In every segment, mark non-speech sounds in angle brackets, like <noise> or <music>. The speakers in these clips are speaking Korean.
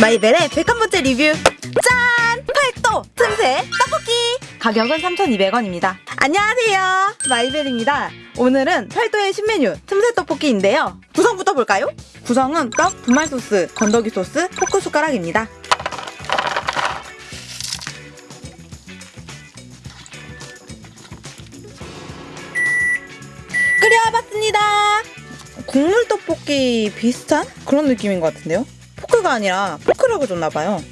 마이벨의 101번째 리뷰. 짠! 팔도 틈새 떡볶이. 가격은 3,200원입니다. 안녕하세요. 마이벨입니다. 오늘은 팔도의 신메뉴 틈새 떡볶이인데요. 구성부터 볼까요? 구성은 떡, 분말 소스, 건더기 소스, 포크 숟가락입니다. 끓여봤습니다. 국물 떡볶이 비슷한 그런 느낌인 것 같은데요? 포크가 아니라 포크라고 줬나봐요.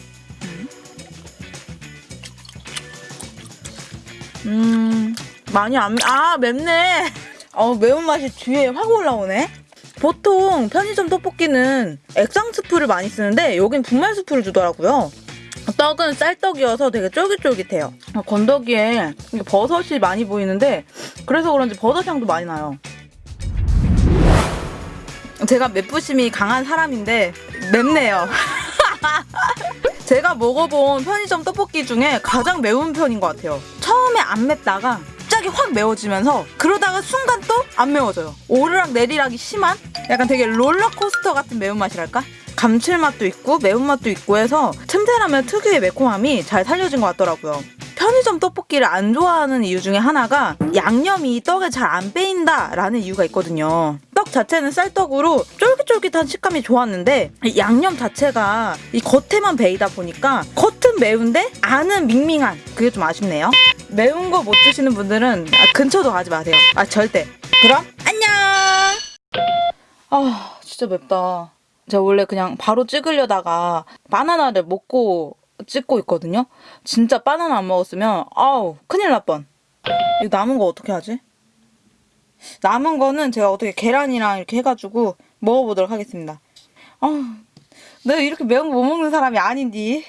음, 많이 안, 아, 맵네. <laughs> 어, 매운맛이 뒤에 확 올라오네. 보통 편의점 떡볶이는 액상 스프를 많이 쓰는데 여긴 분말 스프를 주더라고요. 떡은 쌀떡이어서 되게 쫄깃쫄깃해요. 어, 건더기에 버섯이 많이 보이는데 그래서 그런지 버섯 향도 많이 나요. 제가 맵부심이 강한 사람인데 맵네요. <laughs> 제가 먹어본 편의점 떡볶이 중에 가장 매운 편인 것 같아요. 처음에 안 맵다가 갑자기 확 매워지면서 그러다가 순간 또 안 매워져요. 오르락 내리락이 심한 약간 되게 롤러코스터 같은 매운맛이랄까? 감칠맛도 있고 매운맛도 있고 해서 틈새라면 특유의 매콤함이 잘 살려진 것 같더라고요. 편의점 떡볶이를 안 좋아하는 이유 중에 하나가 양념이 떡에 잘 안 빼인다라는 이유가 있거든요. 떡 자체는 쌀떡으로 쫄깃쫄깃한 식감이 좋았는데 이 양념 자체가 이 겉에만 베이다 보니까 겉은 매운데 안은 밍밍한 그게 좀 아쉽네요. 매운 거 못 드시는 분들은 아, 근처도 가지 마세요. 아 절대. 그럼 안녕. 아 진짜 맵다. 제가 원래 그냥 바로 찍으려다가 바나나를 먹고 찍고 있거든요. 진짜 바나나 안 먹었으면 아우 큰일 날 뻔. 이거 남은 거 어떻게 하지? 남은 거는 제가 어떻게 계란이랑 이렇게 해가지고 먹어보도록 하겠습니다. 아, 내가 이렇게 매운 거 못 먹는 사람이 아닌디.